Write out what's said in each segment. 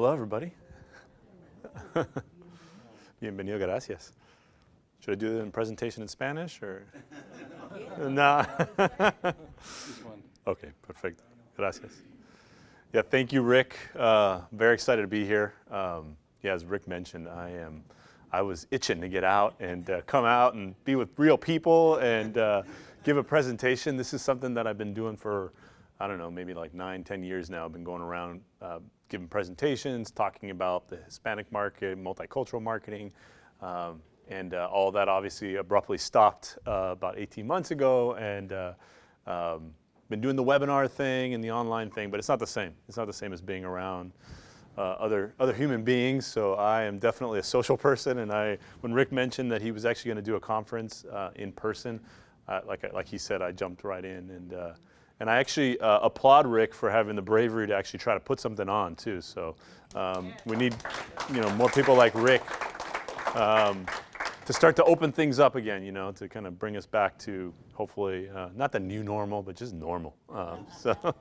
Hello, everybody. Bienvenido, gracias. Should I do the presentation in Spanish or? no. okay, perfect. Gracias. Yeah, thank you, Rick. Uh, very excited to be here. Um, yeah, as Rick mentioned, I am. I was itching to get out and uh, come out and be with real people and uh, give a presentation. This is something that I've been doing for, I don't know, maybe like nine, ten years now. I've been going around uh, giving presentations, talking about the Hispanic market, multicultural marketing, um, and uh, all that obviously abruptly stopped uh, about 18 months ago and uh, um, been doing the webinar thing and the online thing, but it's not the same. It's not the same as being around uh, other, other human beings, so I am definitely a social person, and I, when Rick mentioned that he was actually gonna do a conference uh, in person, uh, like, like he said, I jumped right in, and, and I actually applaud Rick for having the bravery to actually try to put something on too, so um, we need you know, more people like Rick um, to start to open things up again, you know, to kind of bring us back to hopefully uh, not the new normal, but just normal. Um, so,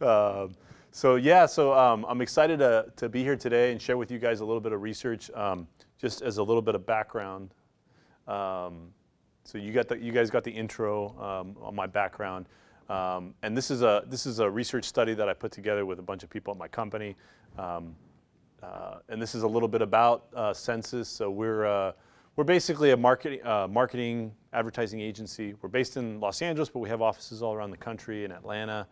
uh, so yeah, so um, I'm excited to, to be here today and share with you guys a little bit of research, um, just as a little bit of background. Um, so you got the, you guys got the intro um, on my background. Um, and this is a this is a research study that I put together with a bunch of people at my company. Um, uh, and this is a little bit about uh, Sensis. So we're, uh, we're basically a marketing, uh, marketing advertising agency. We're based in Los Angeles, but we have offices all around the country in Atlanta,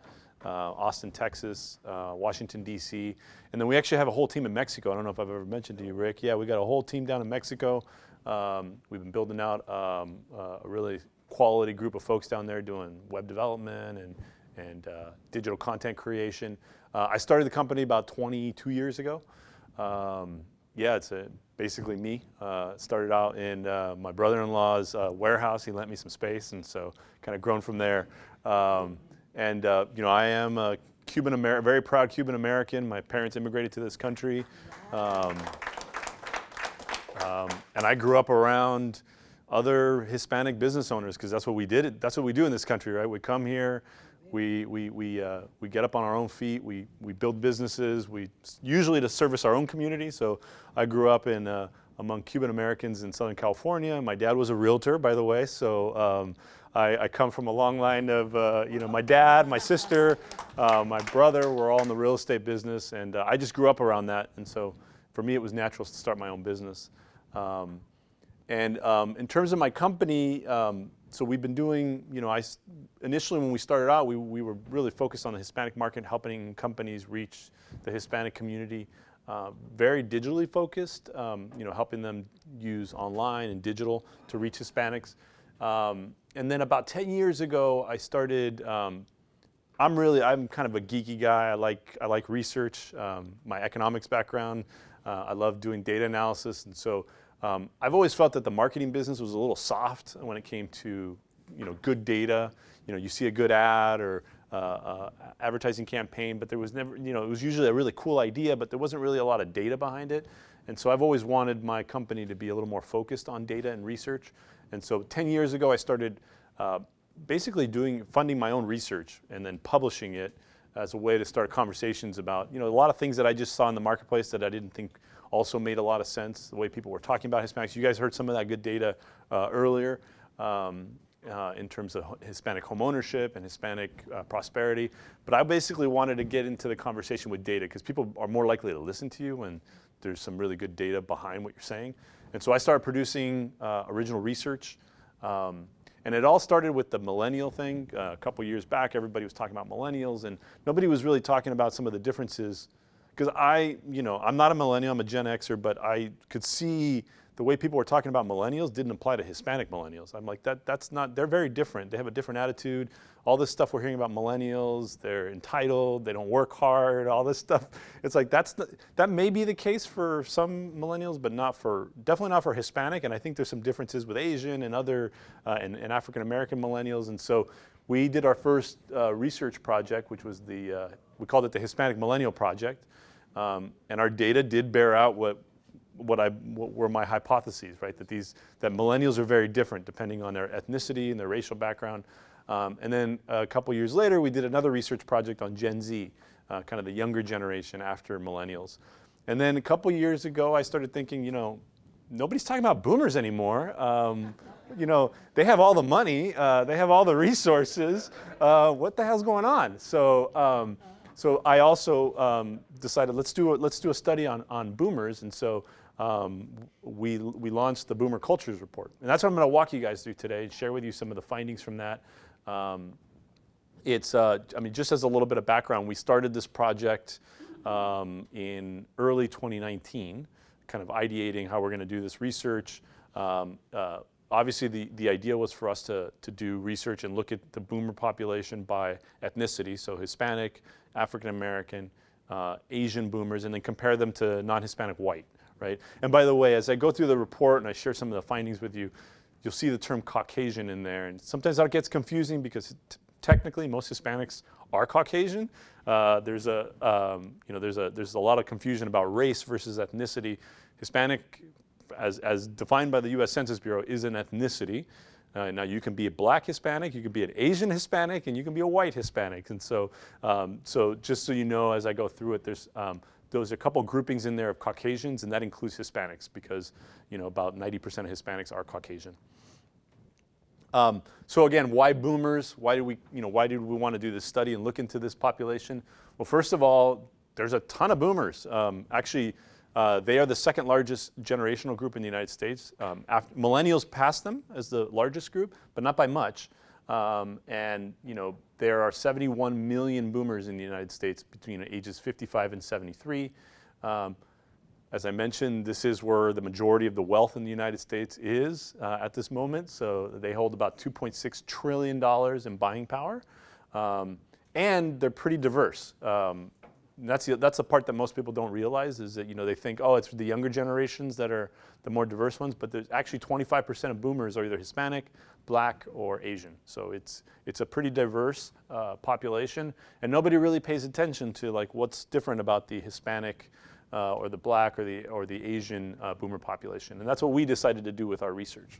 uh, Austin, Texas, uh, Washington, D.C. And then we actually have a whole team in Mexico. I don't know if I've ever mentioned to you, Rick. Yeah, we got a whole team down in Mexico. Um, we've been building out um, a really quality group of folks down there doing web development and, and digital content creation. I started the company about 22 years ago. Um, yeah, it's a, basically me. Uh, started out in uh, my brother-in-law's uh, warehouse. He lent me some space, and so kind of grown from there. Um, and uh, you know, I am a Cuban American, very proud Cuban American. My parents immigrated to this country, um, um, and I grew up around other Hispanic business owners because that's what we did. That's what we do in this country, right? We come here, we, we, we, uh, we get up on our own feet, we, we build businesses, we usually to service our own community. So I grew up in, uh, among Cuban Americans in Southern California. My dad was a realtor, by the way, so um, I, I, come from a long line of, uh, you know, my dad, my sister, uh, my brother, we're all in the real estate business, and uh, I just grew up around that, and so for me it was natural to start my own business. Um, and um, in terms of my company, um, so we've been doing, you know, I, initially when we started out, we, we were really focused on the Hispanic market, helping companies reach the Hispanic community. Uh, very digitally focused, um, you know, helping them use online and digital to reach Hispanics. Um, and then about 10 years ago, I started, um, I'm really, I'm kind of a geeky guy. I like, I like research, um, my economics background. Uh, I love doing data analysis. And so um, I've always felt that the marketing business was a little soft when it came to you know, good data. You know, you see a good ad or uh, uh, advertising campaign, but there was never, you know, it was usually a really cool idea, but there wasn't really a lot of data behind it. And so I've always wanted my company to be a little more focused on data and research. And so 10 years ago, I started uh, basically doing, funding my own research and then publishing it as a way to start conversations about, you know, a lot of things that I just saw in the marketplace that I didn't think also made a lot of sense, the way people were talking about Hispanics. You guys heard some of that good data uh, earlier um, uh, in terms of Hispanic homeownership and Hispanic uh, prosperity. But I basically wanted to get into the conversation with data because people are more likely to listen to you when there's some really good data behind what you're saying. And so I started producing uh, original research. Um, and it all started with the millennial thing. Uh, a couple years back, everybody was talking about millennials and nobody was really talking about some of the differences because I, you know, I'm not a millennial, I'm a Gen Xer, but I could see the way people were talking about millennials didn't apply to Hispanic millennials. I'm like, that, that's not, they're very different. They have a different attitude. All this stuff we're hearing about millennials, they're entitled, they don't work hard, all this stuff. It's like, that's the, that may be the case for some millennials, but not for, definitely not for Hispanic. And I think there's some differences with Asian and other, uh, and, and African-American millennials. And so we did our first uh, research project, which was the, uh, we called it the Hispanic Millennial Project. Um, and our data did bear out what, what, I, what were my hypotheses, right? That, these, that millennials are very different depending on their ethnicity and their racial background. Um, and then a couple years later, we did another research project on Gen Z. uh, kind of the younger generation after millennials. And then a couple years ago, I started thinking, you know, nobody's talking about boomers anymore. Um, you know, they have all the money, uh, they have all the resources. Uh, what the hell's going on? So, um, so I also um, decided let's do a, let's do a study on on boomers, and so um, we we launched the Boomer Cultures Report, and that's what I'm going to walk you guys through today and share with you some of the findings from that. Um, it's uh, I mean, just as a little bit of background, we started this project um, in early 2019, kind of ideating how we're going to do this research. Um, uh, obviously the, the idea was for us to, to do research and look at the boomer population by ethnicity, so Hispanic, African American, uh, Asian boomers, and then compare them to non-Hispanic white, right? And by the way, as I go through the report and I share some of the findings with you, you'll see the term Caucasian in there, and sometimes that gets confusing because technically most Hispanics are Caucasian. Uh, there's a, um, you know, there's a, there's a lot of confusion about race versus ethnicity. Hispanic as, as defined by the US Census Bureau, is an ethnicity. Uh, now you can be a black Hispanic, you can be an Asian Hispanic, and you can be a white Hispanic. And so, um, so just so you know, as I go through it, there's um, those are a couple groupings in there of Caucasians, and that includes Hispanics because you know about 90% of Hispanics are Caucasian. Um, so again, why boomers? Why did we, you know, why did we want to do this study and look into this population? Well, first of all, there's a ton of boomers. Um, actually, uh, they are the second largest generational group in the United States. Um, millennials pass them as the largest group, but not by much. Um, and you know there are 71 million boomers in the United States between ages 55 and 73. Um, as I mentioned, this is where the majority of the wealth in the United States is uh, at this moment. So they hold about 2.6 trillion dollars in buying power, um, and they're pretty diverse. Um, that's the, that's the part that most people don't realize is that you know they think oh it's the younger generations that are the more diverse ones but there's actually 25% of boomers are either Hispanic, black or Asian so it's it's a pretty diverse uh, population and nobody really pays attention to like what's different about the Hispanic uh, or the black or the or the Asian uh, boomer population and that's what we decided to do with our research.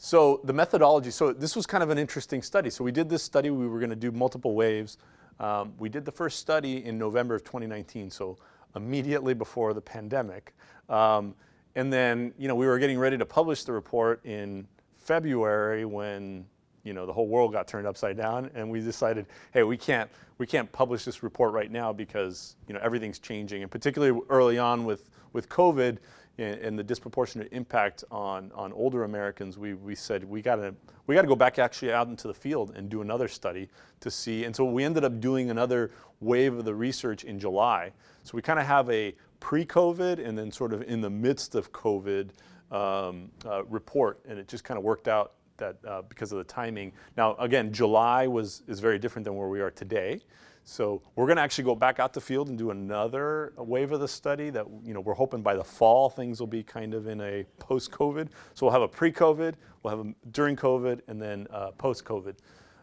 So the methodology, so this was kind of an interesting study. So we did this study, we were going to do multiple waves. Um, we did the first study in November of 2019, so immediately before the pandemic. Um, and then, you know, we were getting ready to publish the report in February when, you know, the whole world got turned upside down and we decided, hey, we can't, we can't publish this report right now because, you know, everything's changing. And particularly early on with, with COVID, and the disproportionate impact on, on older Americans, we, we said we gotta, we gotta go back actually out into the field and do another study to see. And so we ended up doing another wave of the research in July. So we kind of have a pre-COVID and then sort of in the midst of COVID um, uh, report. And it just kind of worked out that uh, because of the timing. Now, again, July was, is very different than where we are today. So we're going to actually go back out the field and do another wave of the study that, you know, we're hoping by the fall things will be kind of in a post-COVID. So we'll have a pre-COVID, we'll have a during COVID, and then uh, post-COVID.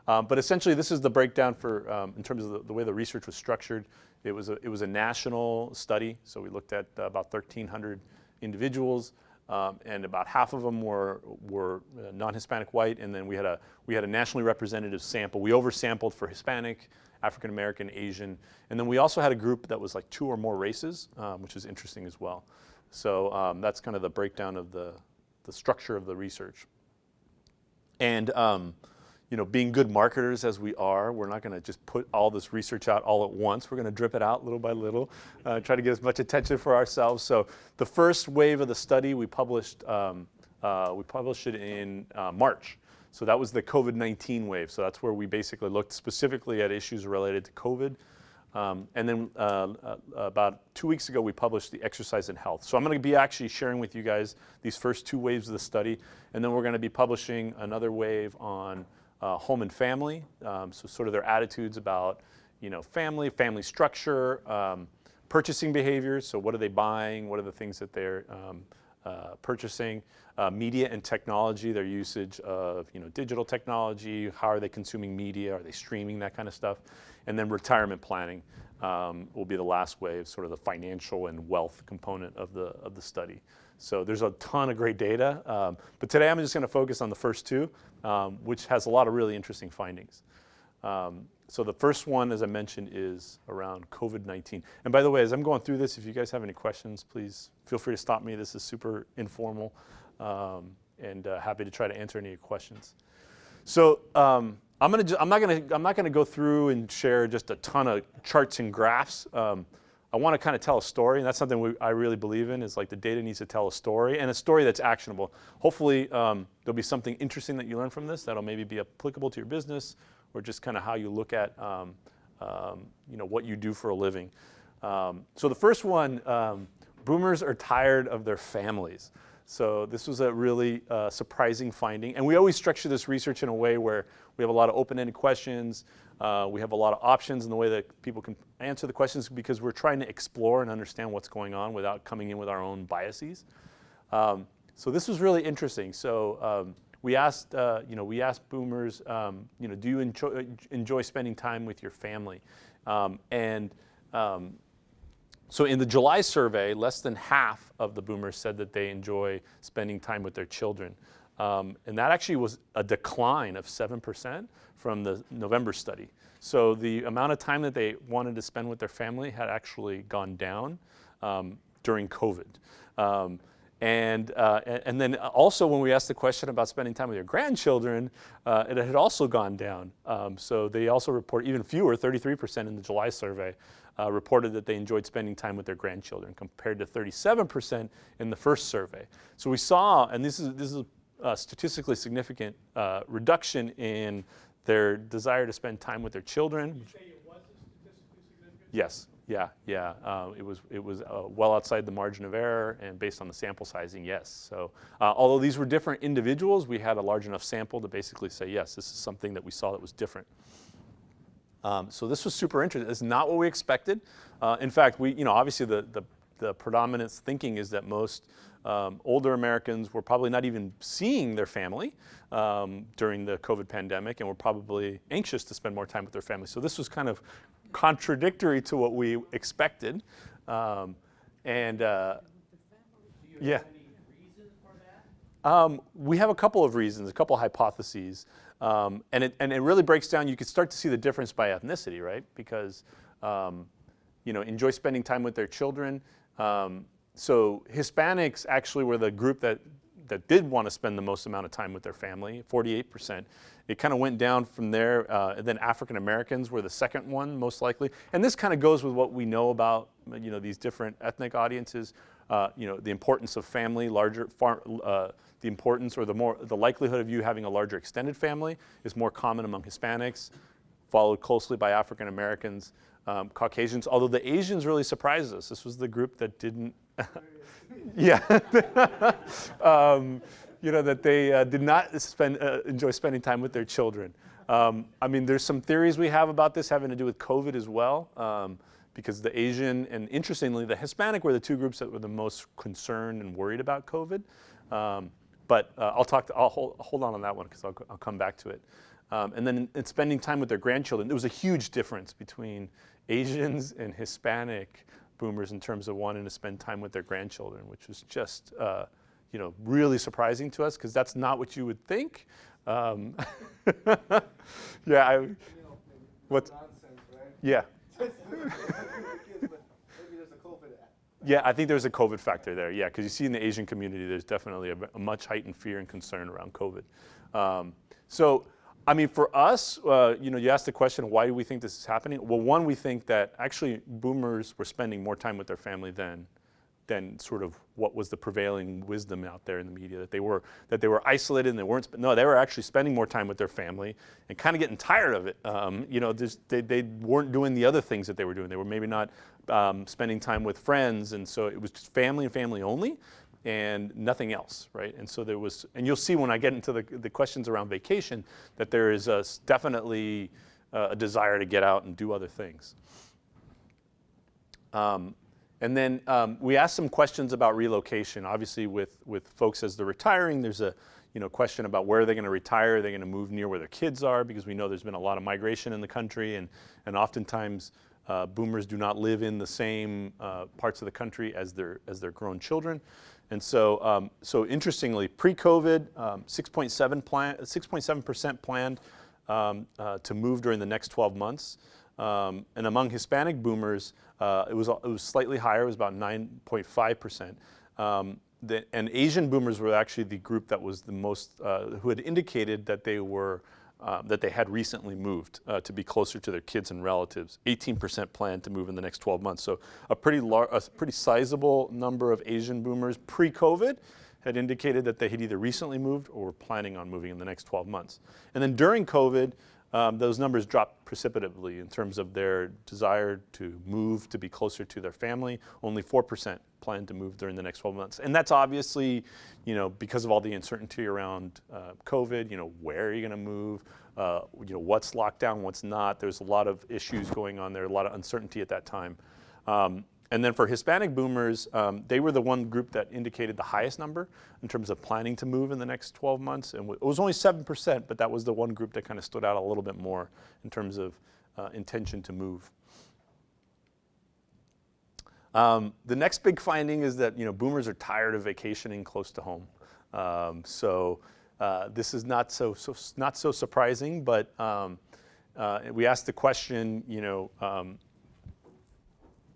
Um, but essentially this is the breakdown for, um, in terms of the, the, way the research was structured. It was, a, it was a national study, so we looked at uh, about 1,300 individuals. Um, and about half of them were, were uh, non-Hispanic white, and then we had, a, we had a nationally representative sample. We oversampled for Hispanic, African American, Asian, and then we also had a group that was like two or more races, um, which is interesting as well. So um, that's kind of the breakdown of the, the structure of the research. And um, you know, being good marketers as we are, we're not going to just put all this research out all at once. We're going to drip it out little by little, uh, try to get as much attention for ourselves. So the first wave of the study we published, um, uh, we published it in uh, March. So that was the COVID-19 wave. So that's where we basically looked specifically at issues related to COVID. Um, and then uh, uh, about two weeks ago, we published the exercise in health. So I'm going to be actually sharing with you guys these first two waves of the study. And then we're going to be publishing another wave on uh, home and family, um, so sort of their attitudes about you know family, family structure, um, purchasing behaviors. So what are they buying? What are the things that they're um, uh, purchasing? Uh, media and technology, their usage of you know digital technology. How are they consuming media? Are they streaming that kind of stuff? And then retirement planning um, will be the last wave, sort of the financial and wealth component of the of the study. So there's a ton of great data. Um, but today I'm just going to focus on the first two, um, which has a lot of really interesting findings. Um, so the first one, as I mentioned, is around COVID-19. And by the way, as I'm going through this, if you guys have any questions, please feel free to stop me. This is super informal um, and uh, happy to try to answer any questions. So um, I'm, gonna I'm, not gonna, I'm not gonna go through and share just a ton of charts and graphs. Um, I want to kind of tell a story, and that's something we, I really believe in, is like the data needs to tell a story, and a story that's actionable. Hopefully, um, there'll be something interesting that you learn from this that'll maybe be applicable to your business, or just kind of how you look at um, um, you know, what you do for a living. Um, so the first one, um, boomers are tired of their families. So this was a really uh, surprising finding. And we always structure this research in a way where we have a lot of open-ended questions, uh, we have a lot of options in the way that people can answer the questions because we're trying to explore and understand what's going on without coming in with our own biases. Um, so this was really interesting. So um, we asked, uh, you know, we asked boomers, um, you know, do you enjoy, enjoy spending time with your family? Um, and um, so in the July survey, less than half of the boomers said that they enjoy spending time with their children. Um, and that actually was a decline of 7% from the November study. So the amount of time that they wanted to spend with their family had actually gone down um, during COVID. Um, and, uh, and then also when we asked the question about spending time with your grandchildren, uh, it had also gone down. Um, so they also report even fewer, 33% in the July survey, uh, reported that they enjoyed spending time with their grandchildren compared to 37% in the first survey. So we saw, and this is, this is a statistically significant uh, reduction in their desire to spend time with their children. Yes, yeah, yeah. Uh, it was, it was uh, well outside the margin of error and based on the sample sizing, yes. So uh, although these were different individuals, we had a large enough sample to basically say, yes, this is something that we saw that was different. Um, so this was super interesting. It's not what we expected. Uh, in fact, we, you know, obviously the, the, the predominant thinking is that most um, older Americans were probably not even seeing their family um, during the COVID pandemic and were probably anxious to spend more time with their family. So this was kind of contradictory to what we expected. Um, and uh, yeah. Um, we have a couple of reasons, a couple of hypotheses. Um, and, it, and it really breaks down, you can start to see the difference by ethnicity, right? Because, um, you know, enjoy spending time with their children. So Hispanics actually were the group that, that did want to spend the most amount of time with their family, 48%. It kind of went down from there. Uh, and then African Americans were the second one, most likely. And this kind of goes with what we know about, you know, these different ethnic audiences. Uh, you know, the importance of family, larger, far, uh, the importance or the more, the likelihood of you having a larger extended family is more common among Hispanics, followed closely by African Americans, um, Caucasians, although the Asians really surprised us. This was the group that didn't yeah. um, you know, that they uh, did not spend, uh, enjoy spending time with their children. Um, I mean, there's some theories we have about this having to do with COVID as well, um, because the Asian and interestingly, the Hispanic were the two groups that were the most concerned and worried about COVID. Um, but uh, I'll talk, to, I'll hold, hold on on that one because I'll, I'll come back to it. Um, and then in, in spending time with their grandchildren, there was a huge difference between Asians and Hispanic boomers in terms of wanting to spend time with their grandchildren, which was just, uh, you know, really surprising to us because that's not what you would think. Um, yeah, I, what? Yeah. Yeah, I think there's a COVID factor there. Yeah, because you see in the Asian community, there's definitely a, a much heightened fear and concern around COVID. Um, so I mean, for us, uh, you know, you asked the question, why do we think this is happening? Well, one, we think that actually boomers were spending more time with their family than, than sort of what was the prevailing wisdom out there in the media, that they were, that they were isolated and they weren't, no, they were actually spending more time with their family and kind of getting tired of it. Um, you know, just, they, they weren't doing the other things that they were doing. They were maybe not um, spending time with friends, and so it was just family and family only and nothing else, right? And so there was, and you'll see when I get into the, the questions around vacation that there is a, definitely uh, a desire to get out and do other things. Um, and then um, we asked some questions about relocation. Obviously with, with folks as they're retiring, there's a you know, question about where are they're going to retire. Are They're going to move near where their kids are because we know there's been a lot of migration in the country and, and oftentimes uh, boomers do not live in the same uh, parts of the country as their, as their grown children. And so, um, so interestingly, pre-COVID, 6.7 um, plan, 6.7% planned um, uh, to move during the next 12 months. Um, and among Hispanic boomers, uh, it, was, it was slightly higher, it was about 9.5%. Um, and Asian boomers were actually the group that was the most, uh, who had indicated that they were, uh, that they had recently moved uh, to be closer to their kids and relatives. 18% planned to move in the next 12 months. So a pretty, a pretty sizable number of Asian boomers pre-COVID had indicated that they had either recently moved or were planning on moving in the next 12 months. And then during COVID, um, those numbers dropped precipitously in terms of their desire to move to be closer to their family. Only 4% plan to move during the next 12 months. And that's obviously, you know, because of all the uncertainty around uh, COVID, you know, where are you gonna move? Uh, you know, what's locked down, what's not. There's a lot of issues going on there, a lot of uncertainty at that time. Um, and then for Hispanic boomers, um, they were the one group that indicated the highest number in terms of planning to move in the next 12 months. And it was only 7%, but that was the one group that kind of stood out a little bit more in terms of uh, intention to move. Um, the next big finding is that you know, boomers are tired of vacationing close to home. Um, so uh, this is not so, so, not so surprising, but um, uh, we asked the question, you know, um,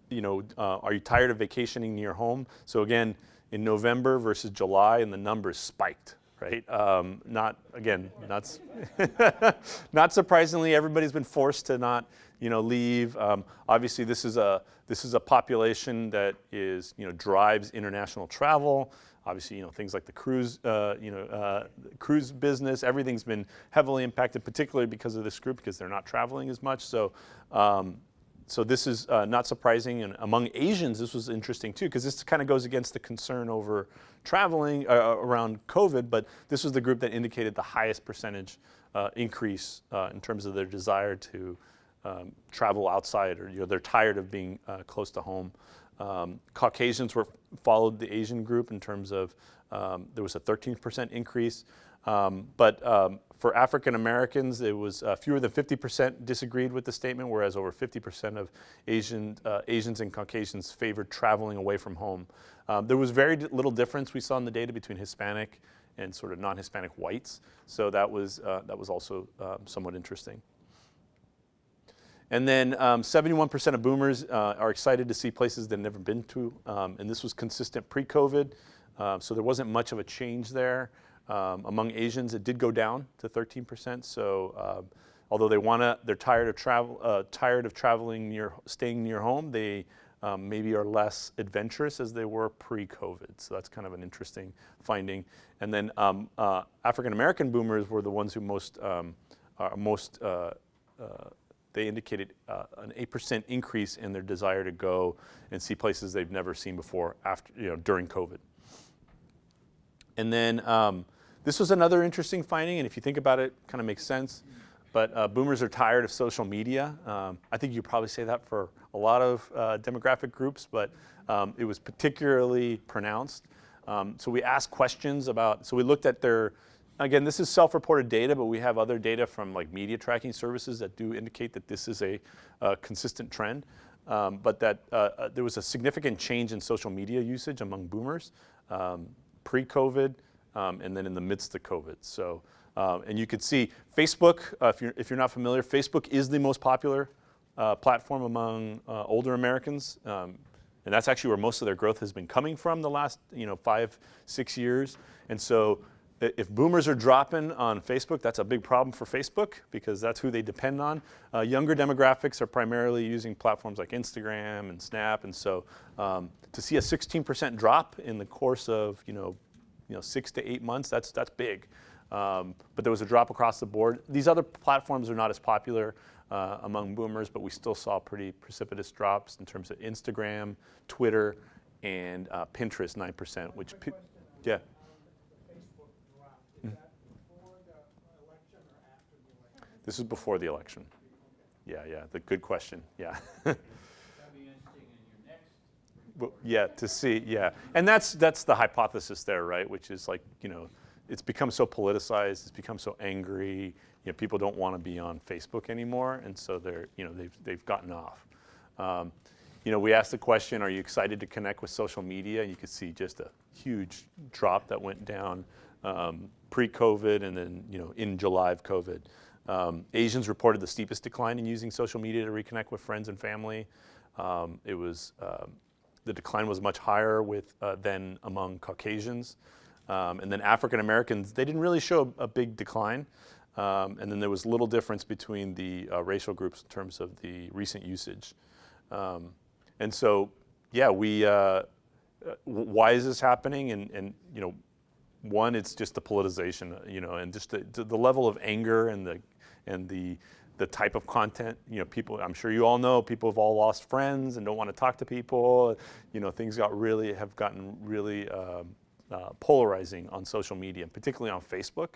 you know, uh, are you tired of vacationing near home? So again, in November versus July, and the numbers spiked, right? Um, not, again, not, not surprisingly, everybody's been forced to not, you know, leave. Um, obviously, this is, a, this is a population that is, you know, drives international travel. Obviously, you know, things like the cruise, uh, you know, uh, cruise business, everything's been heavily impacted, particularly because of this group, because they're not traveling as much. So, um, so this is uh, not surprising. And among Asians, this was interesting too, because this kind of goes against the concern over traveling uh, uh, around COVID, but this was the group that indicated the highest percentage uh, increase uh, in terms of their desire to um, travel outside or you know, they're tired of being uh, close to home. Um, Caucasians were followed the Asian group in terms of um, there was a 13% increase. Um, but um, for African Americans, it was uh, fewer than 50% disagreed with the statement, whereas over 50% of Asian, uh, Asians and Caucasians favored traveling away from home. Um, there was very little difference we saw in the data between Hispanic and sort of non-Hispanic whites, so that was, uh, that was also um, somewhat interesting. And then 71% um, of boomers uh, are excited to see places they've never been to, um, and this was consistent pre-COVID, uh, so there wasn't much of a change there. Um, among Asians, it did go down to 13%. So uh, although they want to, they're tired of travel, uh, tired of traveling near, staying near home. They um, maybe are less adventurous as they were pre-COVID. So that's kind of an interesting finding. And then um, uh, African American boomers were the ones who most, um, are most. Uh, uh, they indicated uh, an 8% increase in their desire to go and see places they've never seen before after, you know, during COVID. And then um, this was another interesting finding, and if you think about it, kind of makes sense. But uh, boomers are tired of social media. Um, I think you probably say that for a lot of uh, demographic groups, but um, it was particularly pronounced. Um, so we asked questions about, so we looked at their, again, this is self-reported data, but we have other data from like media tracking services that do indicate that this is a, a consistent trend. Um, but that uh, uh there was a significant change in social media usage among boomers um, pre-COVID, um, and then in the midst of COVID. So, um, and you could see Facebook, uh, if, you're, if you're not familiar, Facebook is the most popular uh, platform among uh, older Americans. Um, and that's actually where most of their growth has been coming from the last you know, five, six years. And so if boomers are dropping on Facebook, that's a big problem for Facebook because that's who they depend on. Uh, younger demographics are primarily using platforms like Instagram and Snap, and so um, to see a 16% drop in the course of you know you know, six to eight months, that's, that's big. Um, but there was a drop across the board. These other platforms are not as popular uh, among boomers, but we still saw pretty precipitous drops in terms of Instagram, Twitter, and uh, Pinterest, 9%, which, yeah. Mm. This is before the election. Yeah, yeah, the good question, yeah. yeah, to see, yeah. And that's, that's the hypothesis there, right? Which is like, you know, it's become so politicized, it's become so angry, you know, people don't want to be on Facebook anymore, and so they're, you know, they've, they've gotten off. Um, you know, we asked the question, are you excited to connect with social media? You could see just a huge drop that went down um, pre-COVID and then, you know, in July of COVID. Um, Asians reported the steepest decline in using social media to reconnect with friends and family. Um, it was, um, the decline was much higher with, uh, than among Caucasians. Um, and then African Americans, they didn't really show a, big decline. Um, and then there was little difference between the uh, racial groups in terms of the recent usage. Um, and so, yeah, we, uh, uh why is this happening? And, and, you know, one, it's just the politicization, you know, and just the, the level of anger and the, and the, the type of content, you know, people, I'm sure you all know, people have all lost friends and don't want to talk to people. You know, things got really, have gotten really um, uh, polarizing on social media, particularly on Facebook.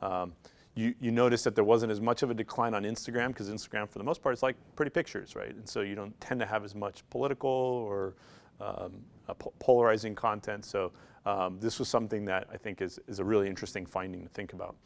Um, you, you notice that there wasn't as much of a decline on Instagram because Instagram, for the most part, is like pretty pictures, right? And so you don't tend to have as much political or um, po polarizing content. So um, this was something that I think is, is a really interesting finding to think about.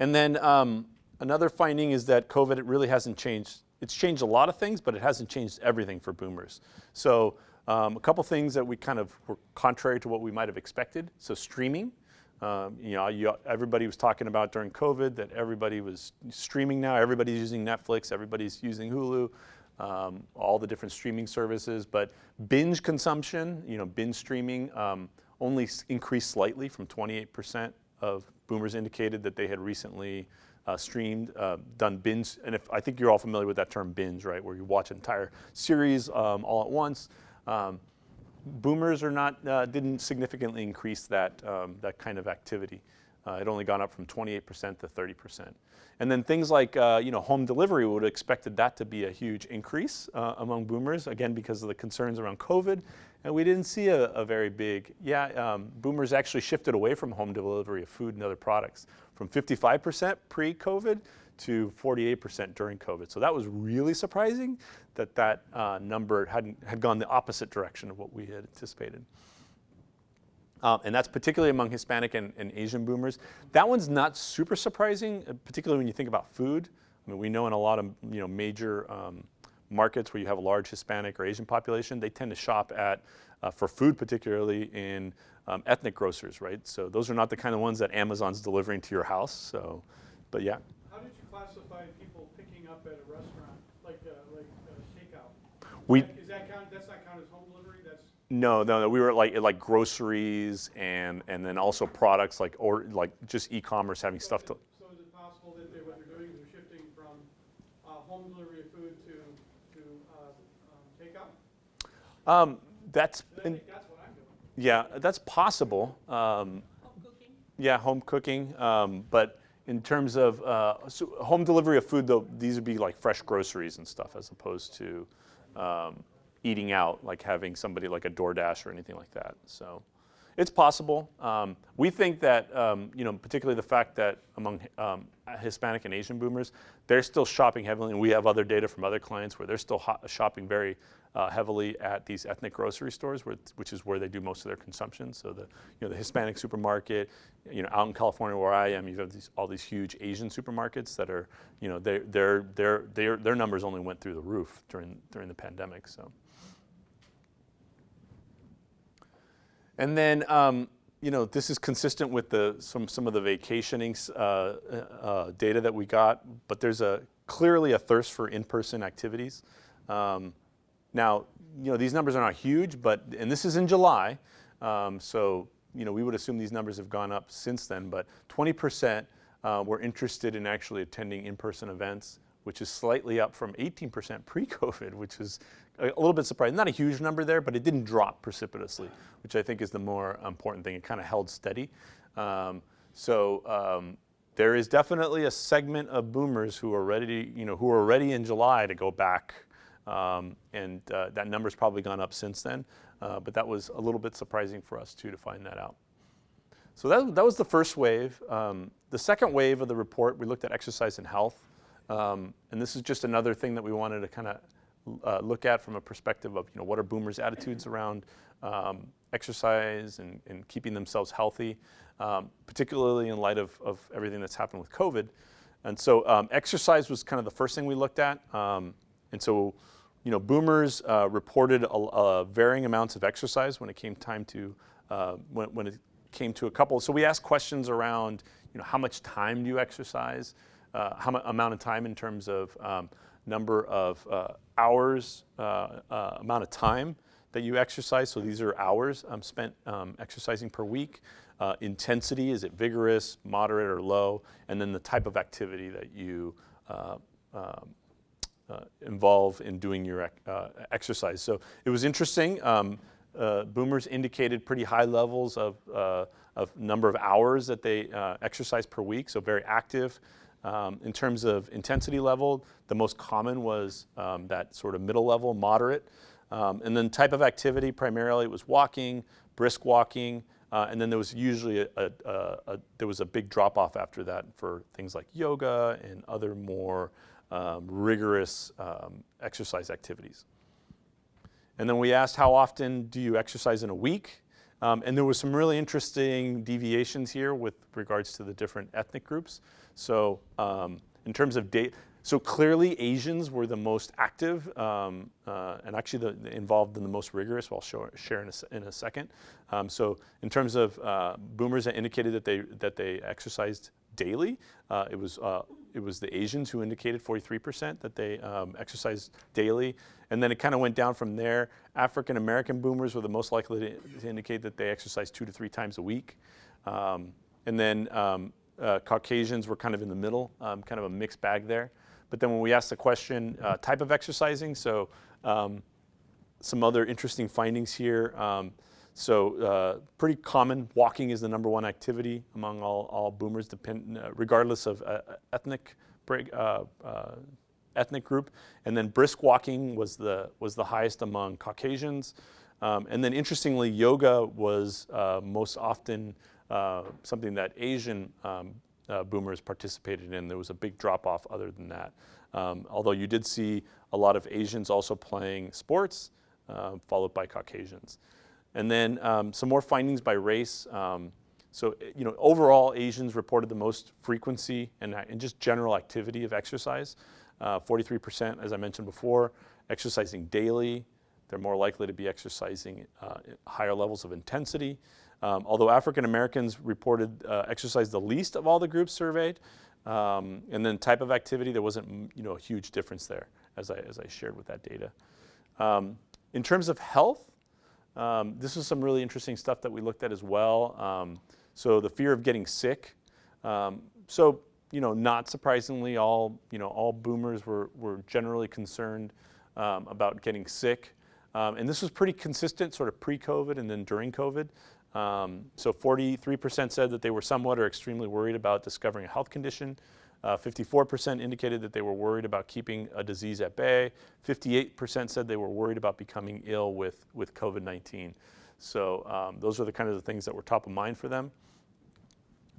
And then um, another finding is that COVID, it really hasn't changed. It's changed a lot of things, but it hasn't changed everything for boomers. So um, a couple things that we kind of were contrary to what we might have expected. So streaming. Um, you know, you, everybody was talking about during COVID that everybody was streaming now. Everybody's using Netflix. Everybody's using Hulu. Um, all the different streaming services, but binge consumption, you know, binge streaming um, only increased slightly from 28% of boomers indicated that they had recently uh, streamed, uh, done binge, and if I think you're all familiar with that term binge, right, where you watch an entire series um, all at once. Um, boomers are not, uh, didn't significantly increase that, um, that kind of activity. Uh, it only gone up from 28% to 30%. And then things like uh, you know, home delivery, would have expected that to be a huge increase uh, among boomers, again, because of the concerns around COVID. And we didn't see a, a very big, yeah, um, boomers actually shifted away from home delivery of food and other products from 55% pre-COVID to 48% during COVID. So that was really surprising that that uh, number hadn't, had gone the opposite direction of what we had anticipated. Um, and that's particularly among Hispanic and, and, Asian boomers. That one's not super surprising, uh, particularly when you think about food. I mean, we know in a lot of you know, major um, markets where you have a large Hispanic or Asian population, they tend to shop at, uh, for food particularly, in um, ethnic grocers, right? So those are not the kind of ones that Amazon's delivering to your house, so, but yeah How did you classify people picking up at a restaurant, like, uh, like uh, takeout? We, Is that- Is that count, that's not count as home delivery, that's, no, no, no, we were like, like groceries and, and then also products like, or like just e-commerce having stuff to, so is it possible that they, what they're doing is they're shifting from, uh, home delivery of food to, to, uh, um, takeout? um, that's, I think that's what I'm doing. yeah, that's possible. Um, Home cooking? yeah, home cooking, um, but in terms of uh, so home delivery of food, though, these would be like fresh groceries and stuff as opposed to um, eating out, like having somebody like a DoorDash or anything like that. So it's possible. Um, we think that, um, you know, particularly the fact that among um, Hispanic and Asian boomers, they're still shopping heavily, and we have other data from other clients where they're still shopping very uh, heavily at these ethnic grocery stores, where, which is where they do most of their consumption. So the, you know, the Hispanic supermarket, you know, out in California where I am, you have these, all these huge Asian supermarkets that are, you know, their their their their their numbers only went through the roof during during the pandemic. So. And then, um, you know, this is consistent with the some some of the vacationing uh, uh, data that we got, but there's a clearly a thirst for in-person activities. Um, now, you know, these numbers are not huge, but, and this is in July, um, so, you know, we would assume these numbers have gone up since then, but 20% uh, were interested in actually attending in-person events, which is slightly up from 18% pre-COVID, which is a, little bit surprising. Not a huge number there, but it didn't drop precipitously, which I think is the more important thing. It kind of held steady. Um, so um, there is definitely a segment of boomers who are ready, you know, who are ready in July to go back um, and uh, that number's probably gone up since then, uh, but that was a little bit surprising for us too to find that out. So that, that was the first wave. Um, the second wave of the report, we looked at exercise and health. Um, and this is just another thing that we wanted to kind of uh, look at from a perspective of, you know, what are boomers' attitudes around um, exercise and, and, keeping themselves healthy, um, particularly in light of, of everything that's happened with COVID. And so um, exercise was kind of the first thing we looked at. And so you know, boomers uh, reported a, a varying amounts of exercise when it came time to, uh, when, when, it came to a couple. So we asked questions around, you know, how much time do you exercise? Uh, how much amount of time in terms of um, number of uh, hours, uh, uh, amount of time that you exercise. So these are hours um, spent um, exercising per week. Intensity, is it vigorous, moderate, or low? And then the type of activity that you um, involve in doing your uh, exercise. So it was interesting. Um, uh, boomers indicated pretty high levels of, uh, of number of hours that they exercise per week, so very active. Um, in terms of intensity level, the most common was um, that sort of middle level, moderate. Um, and then type of activity, primarily it was walking, brisk walking, uh, and then there was usually a, a, a, a there was a big drop off after that for things like yoga and other more um, rigorous um, exercise activities. And then we asked how often do you exercise in a week? Um, and there was some really interesting deviations here with regards to the different ethnic groups. So um, in terms of date, so clearly Asians were the most active um, uh, and actually the, the involved in the most rigorous, I'll show, share in a, in a second. Um, so in terms of uh, boomers that indicated that they, that they exercised daily, uh, it, was, uh, it was the Asians who indicated 43% that they um, exercised daily. And then it kind of went down from there. African American boomers were the most likely to, to indicate that they exercise two to three times a week. Um, and then um, uh, Caucasians were kind of in the middle, um, kind of a mixed bag there. But then when we asked the question, uh, type of exercising, so um, some other interesting findings here. Um, so uh, pretty common, walking is the number one activity among all, all boomers, depend, uh, regardless of uh, ethnic uh, uh, ethnic group. And then brisk walking was the, was the highest among Caucasians. Um, and then interestingly, yoga was most often something that Asian um, uh, boomers participated in. There was a big drop off other than that. Um, although you did see a lot of Asians also playing sports, uh, followed by Caucasians. And then um, some more findings by race. Um, so, you know, overall, Asians reported the most frequency and, uh, and just general activity of exercise. 43%, uh, as I mentioned before, exercising daily. They're more likely to be exercising uh, higher levels of intensity. Um, although African Americans reported uh, exercise the least of all the groups surveyed, um, and then type of activity, there wasn't you know, a huge difference there, as I, as I shared with that data. Um, in terms of health, um, this is some really interesting stuff that we looked at as well. Um, so the fear of getting sick. Um, so you know, not surprisingly, all you know, all boomers were, were generally concerned about getting sick. and this was pretty consistent, sort of pre-COVID and then during COVID. Um, so 43% said that they were somewhat or extremely worried about discovering a health condition. 54% uh, indicated that they were worried about keeping a disease at bay. 58% said they were worried about becoming ill with, with COVID-19. So um, those are the kind of the things that were top of mind for them.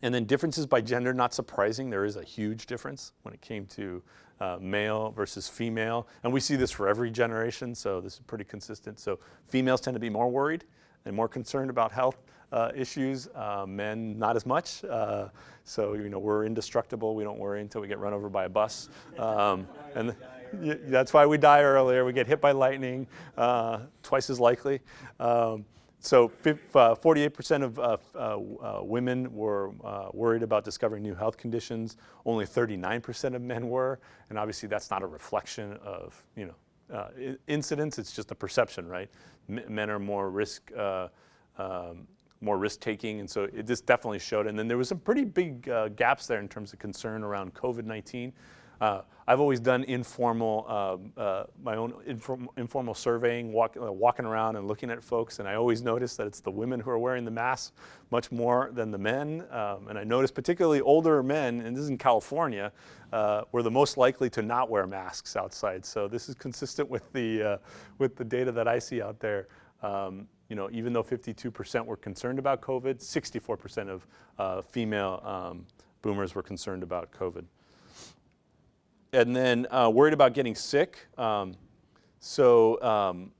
And then differences by gender, not surprising, there is a huge difference when it came to uh, male versus female. And we see this for every generation, so this is pretty consistent. So females tend to be more worried and more concerned about health uh, issues. Uh, men, not as much. Uh, so, you know, we're indestructible. We don't worry until we get run over by a bus. Um, and that's why we die earlier. We get hit by lightning, uh, twice as likely. Um, so 48% uh, of uh, women were worried about discovering new health conditions. Only 39% of men were. And obviously that's not a reflection of, you know, incidents, it's just a perception, right? M men are more risk, um, more risk taking, and so it just definitely showed. And then there was some pretty big uh, gaps there in terms of concern around COVID-19. Uh, I've always done informal, uh, uh, my own inform informal surveying, walk, uh, walking around and looking at folks, and I always notice that it's the women who are wearing the masks much more than the men. Um, and I noticed particularly older men, and this is in California, uh, were the most likely to not wear masks outside. So this is consistent with the, uh, with the data that I see out there. Um, you know, even though 52% were concerned about COVID, 64% of female um, boomers were concerned about COVID and then uh, worried about getting sick. Um, so, um,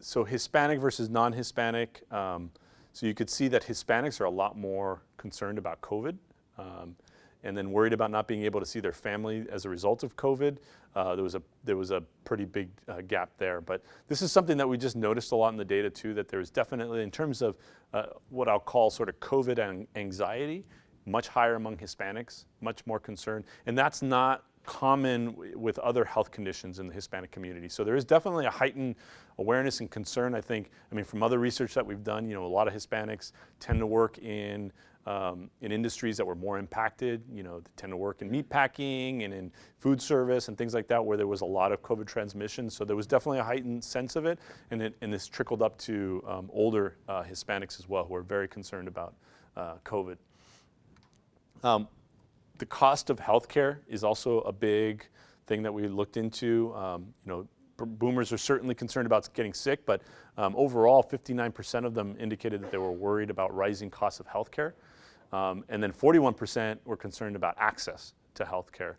so Hispanic versus non-Hispanic. Um, so you could see that Hispanics are a lot more concerned about COVID um, and then worried about not being able to see their family as a result of COVID. Uh, there was a there was a pretty big uh, gap there. But this is something that we just noticed a lot in the data too. That there was definitely, in terms of uh, what I'll call sort of COVID anxiety, much higher among Hispanics, much more concerned. And that's not common with other health conditions in the Hispanic community. So there is definitely a heightened awareness and concern, I think, I mean, from other research that we've done, you know, a lot of Hispanics tend to work in um, in industries that were more impacted, you know, they tend to work in meat packing and in food service and things like that where there was a lot of COVID transmission. So there was definitely a heightened sense of it and, it, and this trickled up to um, older uh, Hispanics as well who are very concerned about uh, COVID. Um, the cost of healthcare is also a big thing that we looked into. Um, you know, boomers are certainly concerned about getting sick, but um, overall, 59% of them indicated that they were worried about rising costs of healthcare. Um, and then 41% were concerned about access to healthcare.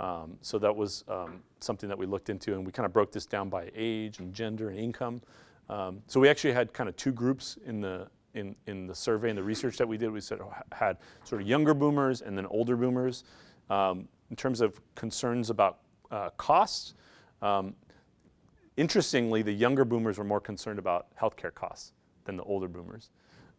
Um, so that was um, something that we looked into, and we kind of broke this down by age and gender and income. Um, so we actually had kind of two groups in the in, in the survey and the research that we did. We said had sort of younger boomers and then older boomers. Um, in terms of concerns about uh, costs, um, interestingly, the younger boomers were more concerned about healthcare costs than the older boomers.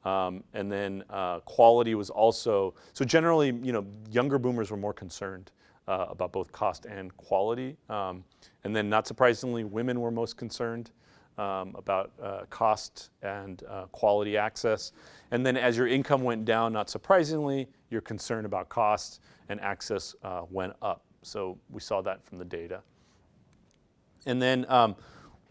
Um, and then uh, quality was also, so generally, you know, younger boomers were more concerned uh, about both cost and quality. Um, and then not surprisingly, women were most concerned um, about uh, cost and uh, quality access. And then as your income went down, not surprisingly, your concern about cost and access uh, went up. So we saw that from the data. And then um,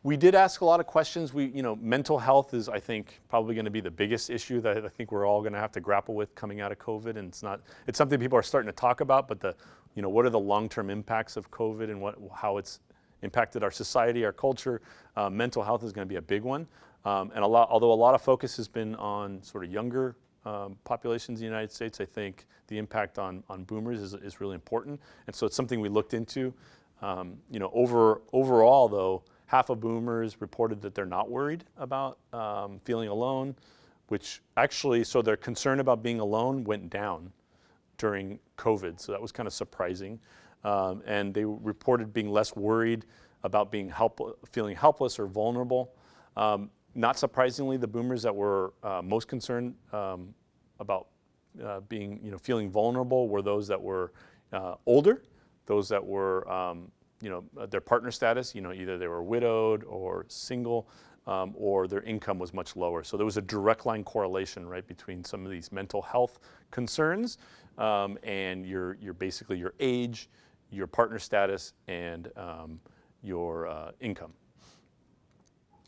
we did ask a lot of questions. We, you know, mental health is, I think, probably going to be the biggest issue that I think we're all going to have to grapple with coming out of COVID. And it's not, it's something people are starting to talk about, but the, you know, what are the long-term impacts of COVID and what, how it's impacted our society, our culture? Uh, mental health is going to be a big one. Um, and a lot, although a lot of focus has been on sort of younger um, populations in the United States, I think the impact on, on boomers is, is really important. And so it's something we looked into. Um, you know, over, overall though, half of boomers reported that they're not worried about um, feeling alone, which actually, so their concern about being alone went down during COVID. So that was kind of surprising. Um, and they reported being less worried about being help, feeling helpless or vulnerable. Um, not surprisingly, the boomers that were uh, most concerned um, about uh, being, you know, feeling vulnerable were those that were uh, older, those that were um, you know, uh, their partner status, you know, either they were widowed or single, um, or their income was much lower. So there was a direct line correlation, right, between some of these mental health concerns um, and your, your basically your age, your partner status, and um, your uh, income.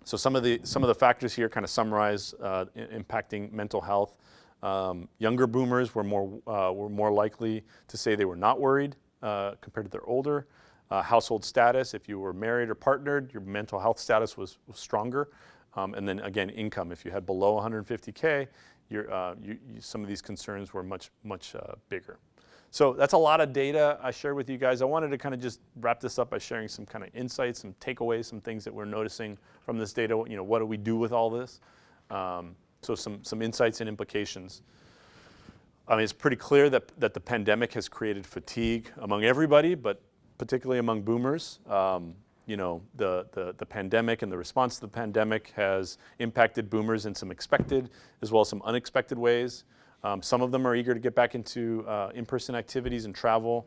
So some of the some of the factors here kind of summarize uh, impacting mental health. Um, younger boomers were more uh, were more likely to say they were not worried uh, compared to their older uh, household status. If you were married or partnered, your mental health status was, was stronger. Um, and then again, income. If you had below 150K, uh, you, you, some of these concerns were much, much uh, bigger. So that's a lot of data I shared with you guys. I wanted to kind of just wrap this up by sharing some kind of insights, some takeaways, some things that we're noticing from this data. You know, what do we do with all this? Um, so some, some insights and implications. I mean, it's pretty clear that, that the pandemic has created fatigue among everybody, but particularly among boomers. Um, you know, the, the, the, pandemic and the response to the pandemic has impacted boomers in some expected as well as some unexpected ways. Um, some of them are eager to get back into uh, in-person activities and travel.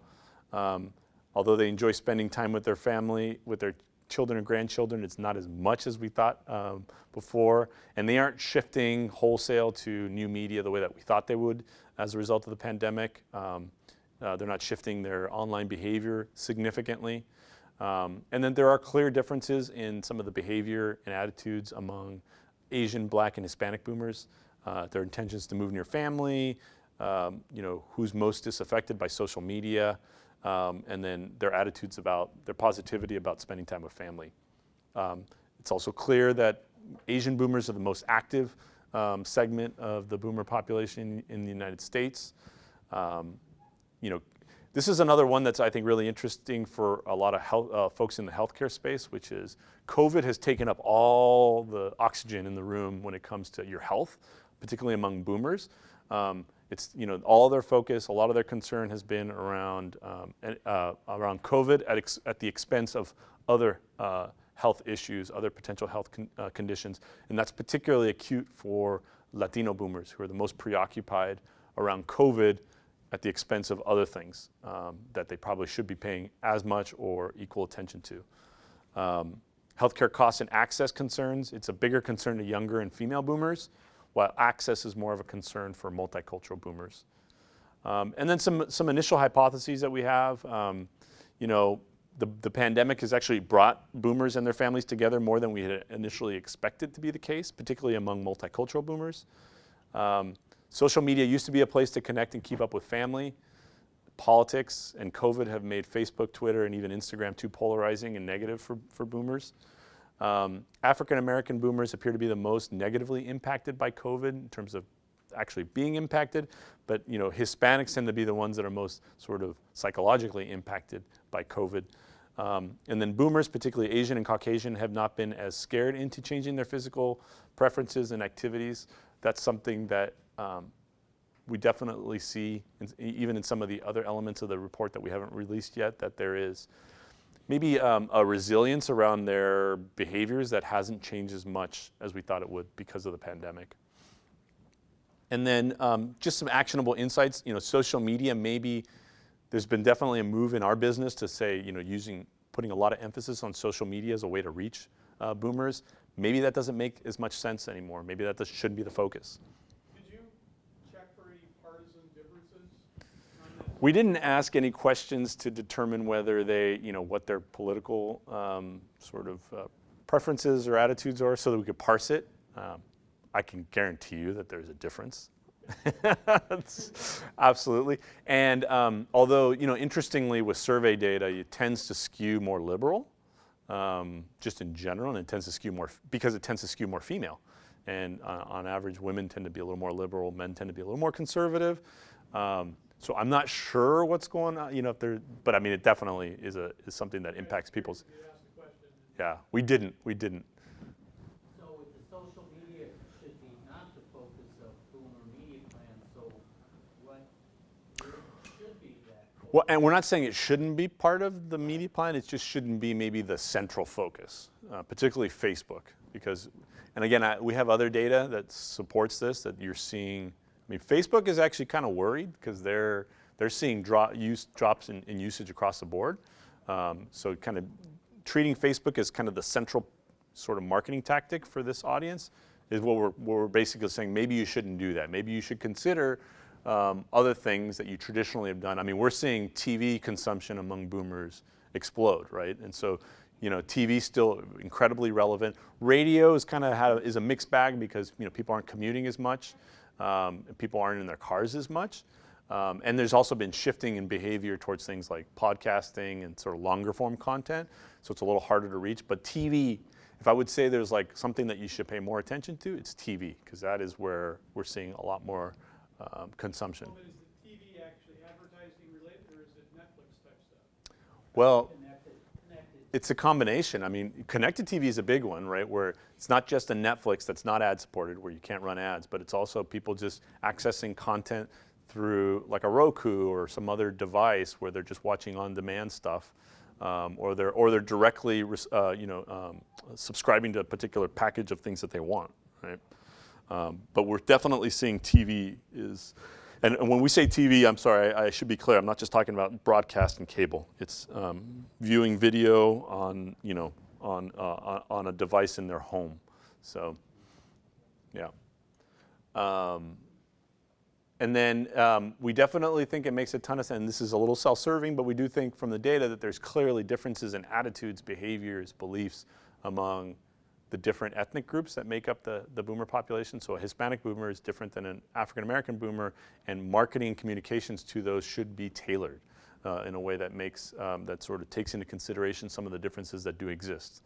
Um, although they enjoy spending time with their family, with their children and grandchildren, it's not as much as we thought um, before. And they aren't shifting wholesale to new media the way that we thought they would as a result of the pandemic. Um, uh, they're not shifting their online behavior significantly. Um, and then there are clear differences in some of the behavior and attitudes among Asian, Black, and Hispanic boomers. Uh, their intentions to move near family, um, you know, who's most disaffected by social media, um, and then their attitudes about, their positivity about spending time with family. Um, it's also clear that Asian boomers are the most active um, segment of the boomer population in the United States. Um, you know, this is another one that's I think really interesting for a lot of health, uh, folks in the healthcare space, which is COVID has taken up all the oxygen in the room when it comes to your health, particularly among boomers. Um, it's you know all their focus, a lot of their concern has been around um, uh, around COVID at, at the expense of other uh, health issues, other potential health con uh, conditions, and that's particularly acute for Latino boomers who are the most preoccupied around COVID at the expense of other things um, that they probably should be paying as much or equal attention to. Um, healthcare costs and access concerns, it's a bigger concern to younger and female boomers, while access is more of a concern for multicultural boomers. Um, and then some, some initial hypotheses that we have, um, you know, the, the pandemic has actually brought boomers and their families together more than we had initially expected to be the case, particularly among multicultural boomers. Um, social media used to be a place to connect and keep up with family. Politics and COVID have made Facebook, Twitter, and even Instagram too polarizing and negative for, for boomers. Um, African American boomers appear to be the most negatively impacted by COVID in terms of actually being impacted, but you know Hispanics tend to be the ones that are most sort of psychologically impacted by COVID. Um, and then boomers, particularly Asian and Caucasian, have not been as scared into changing their physical preferences and activities. That's something that um, we definitely see, even in some of the other elements of the report that we haven't released yet, that there is maybe um, a resilience around their behaviors that hasn't changed as much as we thought it would because of the pandemic. And then um, just some actionable insights, you know, social media maybe, there's been definitely a move in our business to say, you know, using, putting a lot of emphasis on social media as a way to reach uh, boomers. Maybe that doesn't make as much sense anymore. Maybe that shouldn't be the focus. Did you check for any partisan differences? We didn't ask any questions to determine whether they, you know, what their political um, sort of uh, preferences or attitudes are so that we could parse it. Um, I can guarantee you that there's a difference. Absolutely. And um, although, you know, interestingly with survey data, it tends to skew more liberal, um, just in general, and it tends to skew more, because it tends to skew more female. And uh, on average, women tend to be a little more liberal, men tend to be a little more conservative. Um, so I'm not sure what's going on, you know, if there, but I mean, it definitely is a is something that impacts people's. You asked the question. Yeah, we didn't, we didn't. So with the social media should be not the focus of media plan, so what should be that? Well, and we're not saying it shouldn't be part of the media plan. It just shouldn't be maybe the central focus, uh, particularly Facebook, because, and again, I, we have other data that supports this. That you're seeing. I mean, Facebook is actually kind of worried because they're they're seeing drop, use, drops in, in usage across the board. Um, so kind of treating Facebook as kind of the central sort of marketing tactic for this audience is what we're, what we're basically saying. Maybe you shouldn't do that. Maybe you should consider um, other things that you traditionally have done. I mean, we're seeing TV consumption among boomers explode, right? And so, you know, TV still incredibly relevant. Radio is kind of is a mixed bag because you know people aren't commuting as much, um, and people aren't in their cars as much. Um, and there's also been shifting in behavior towards things like podcasting and sort of longer form content. So it's a little harder to reach. But TV, if I would say there's like something that you should pay more attention to, it's TV, because that is where we're seeing a lot more um, consumption. Well, is the TV actually advertising related or is it Netflix type stuff? Well. It's a combination. I mean, connected TV is a big one, right? Where it's not just a Netflix that's not ad supported, where you can't run ads, but it's also people just accessing content through like a Roku or some other device where they're just watching on-demand stuff, um, or they're or they're directly, uh, you know, um, subscribing to a particular package of things that they want, right? Um, but we're definitely seeing TV is, and, and when we say TV, I'm sorry, I, I, should be clear. I'm not just talking about broadcast and cable. It's um, viewing video on, you know, on uh, on a device in their home. So, yeah. Um, and then um, we definitely think it makes a ton of sense. And this is a little self-serving, but we do think from the data that there's clearly differences in attitudes, behaviors, beliefs among the different ethnic groups that make up the, the boomer population. So a Hispanic boomer is different than an African American boomer, and marketing and communications to those should be tailored uh, in a way that makes, um, that sort of takes into consideration some of the differences that do exist.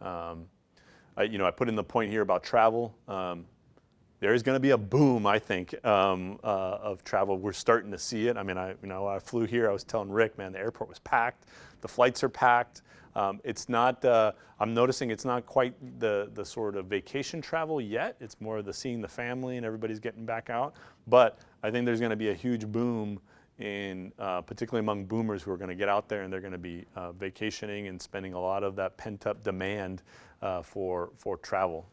Um, I, you know, I put in the point here about travel. Um, there is going to be a boom, I think, um, uh, of travel. We're starting to see it. I mean, I, you know, I flew here. I was telling Rick, man, the airport was packed. The flights are packed. Um, it's not. Uh, I'm noticing it's not quite the the sort of vacation travel yet. It's more of the seeing the family and everybody's getting back out. But I think there's going to be a huge boom in uh, particularly among boomers who are going to get out there and they're going to be uh, vacationing and spending a lot of that pent up demand uh, for for travel.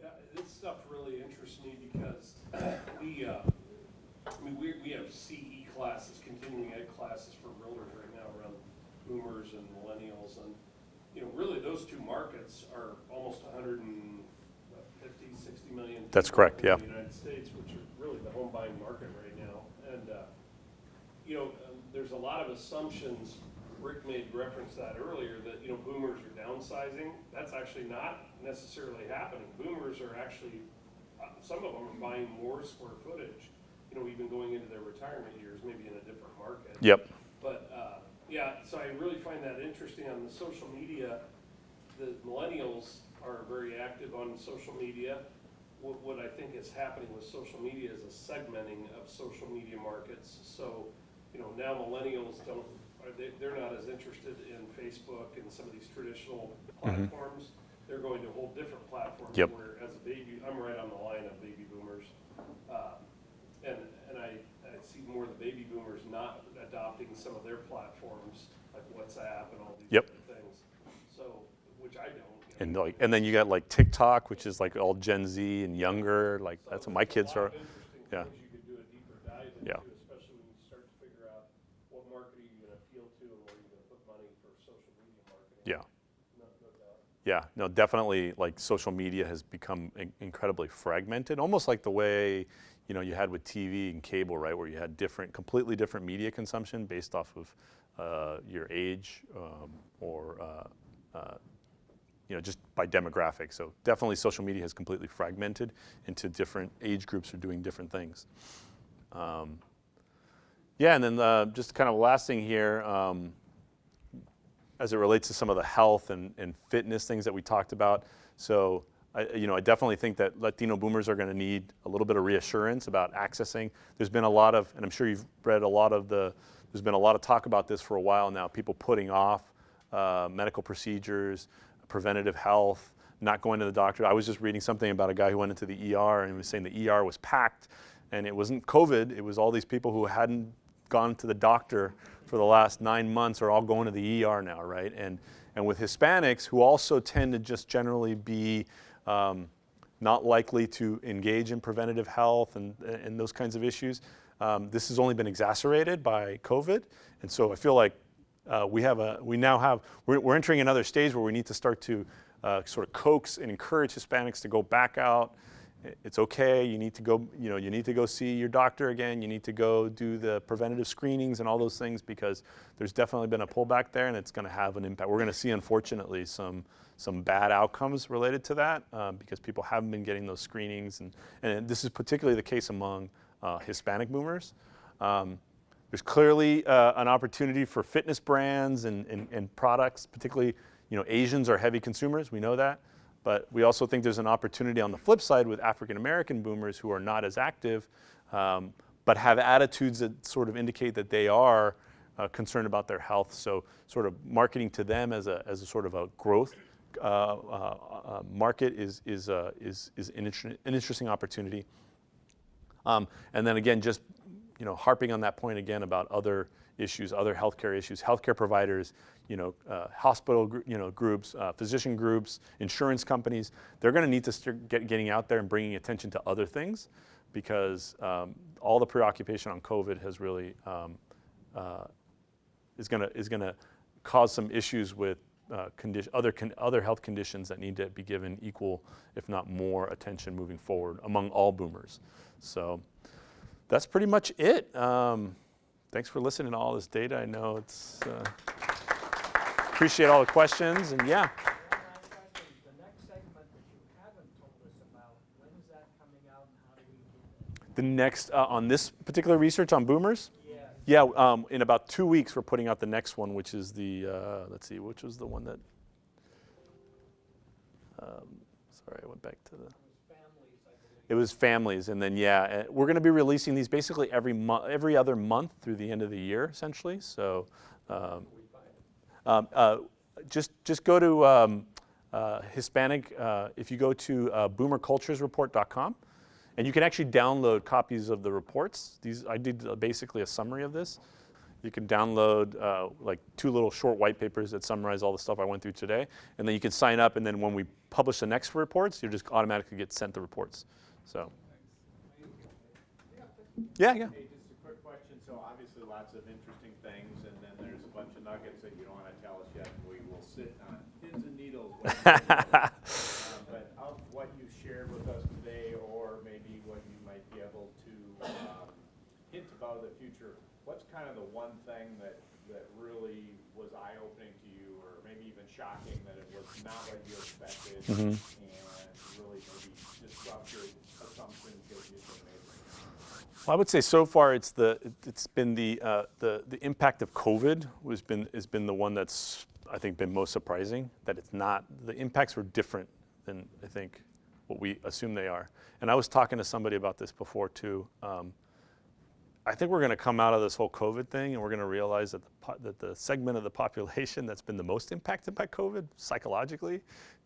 Yeah, this stuff really interests me because we, uh, I mean, we, we have CE classes, continuing ed classes for realtors right now around boomers and millennials. And, you know, really those two markets are almost hundred and what, 50, 60 million. That's correct, in yeah. the United States, which are really the home buying market right now. And, uh, you know, um, there's a lot of assumptions. Rick made reference to that earlier, that, you know, boomers are downsizing. That's actually not necessarily happening. Boomers are actually, uh, some of them are buying more square footage, you know, even going into their retirement years, maybe in a different market. Yep. But, uh, yeah, so I really find that interesting on the social media. The millennials are very active on social media. What, what I think is happening with social media is a segmenting of social media markets. So, you know, now millennials don't, are they, they're not as interested in Facebook and some of these traditional platforms. They're going to whole different platforms. Yep. Where as a baby, I'm right on the line of baby boomers. Um, and, and I see more of the baby boomers not adopting some of their platforms, like WhatsApp and all these Yep. things. So, which I don't. you know. And like, and then you got like TikTok, which is like all Gen Z and younger. Like So that's what my kids are. yeah. things you could do a deeper dive Yeah. especially when you start to figure out what market are you gonna appeal to and where you're gonna put money for social media marketing. Yeah. No, no. Yeah, no, definitely. Like social media has become in- incredibly fragmented, almost like the way you know you had with TV and cable, right, where you had different, completely different media consumption based off of uh, your age um, or uh, uh, you know just by demographic. So definitely, social media has completely fragmented into different age groups are doing different things. Um, yeah, and then uh, just kind of last thing here. Um, as it relates to some of the health and, and fitness things that we talked about. So, I, you know, I definitely think that Latino boomers are going to need a little bit of reassurance about accessing. There's been a lot of, and I'm sure you've read a lot of the, there's been a lot of talk about this for a while now, people putting off uh, medical procedures, preventative health, not going to the doctor. I was just reading something about a guy who went into the ER and was saying the ER was packed and it wasn't COVID, it was all these people who hadn't gone to the doctor for the last nine months are all going to the ER now, right? And, and with Hispanics, who also tend to just generally be um, not likely to engage in preventative health and, and those kinds of issues, um, this has only been exacerbated by COVID. And so I feel like uh, we have a, we now have, we're, we're entering another stage where we need to start to uh, sort of coax and encourage Hispanics to go back out. It's okay. You need to go, you know, you need to go see your doctor again. You need to go do the preventative screenings and all those things because there's definitely been a pullback there, and it's going to have an impact. We're going to see, unfortunately, some some bad outcomes related to that um, because people haven't been getting those screenings, and and this is particularly the case among uh, Hispanic boomers. Um, there's clearly uh, an opportunity for fitness brands and, and, and products, particularly, you know, Asians are heavy consumers, we know that. But we also think there's an opportunity on the flip side with African American boomers who are not as active, um, but have attitudes that sort of indicate that they are uh, concerned about their health. So, sort of marketing to them as a, as a sort of a growth uh, uh, uh, market is, is, uh, is, is an, inter- an interesting opportunity. Um, and then again, just you know, harping on that point again about other issues, other healthcare issues, healthcare providers, you know, uh, hospital, you know, groups, uh, physician groups, insurance companies. They're going to need to start get, getting out there and bringing attention to other things, because um, all the preoccupation on COVID has really um, uh, is to is going to cause some issues with uh, other con- other health conditions that need to be given equal, if not more, attention moving forward among all boomers. So that's pretty much it. Um, thanks for listening to all this data. I know it's uh, appreciate all the questions and yeah. The next uh, on this particular research on boomers. Yeah, um, in about two weeks we're putting out the next one, which is the uh, let's see, which was the one that. Um, sorry, I went back to the. it was families, and then yeah, uh, we're going to be releasing these basically every month, every other month through the end of the year, essentially. So, um, um, uh, just just go to um, uh, Hispanic. Uh, if you go to uh, BoomerCulturesReport.com, and you can actually download copies of the reports. These I did uh, basically a summary of this. You can download uh, like two little short white papers that summarize all the stuff I went through today, and then you can sign up. And then when we publish the next reports, you just automatically get sent the reports. So, yeah, yeah. Hey, just a quick question. So obviously lots of interesting things, and then there's a bunch of nuggets that you don't wanna tell us yet, we will sit on pins and needles. when you tell us. Um, But of what you shared with us today, or maybe what you might be able to, um, hint about the future, what's kind of the one thing that, that really was eye-opening to you, or maybe even shocking, that it was not what you expected, and really maybe disrupted assumptions that you've been making? Well, I would say so far it's the it's been the uh, the the impact of COVID was been has been the one that's I think been most surprising. That it's not the impacts were different than I think what we assume they are. And I was talking to somebody about this before too. Um, I think we're going to come out of this whole COVID thing and we're going to realize that the, that the segment of the population that's been the most impacted by COVID psychologically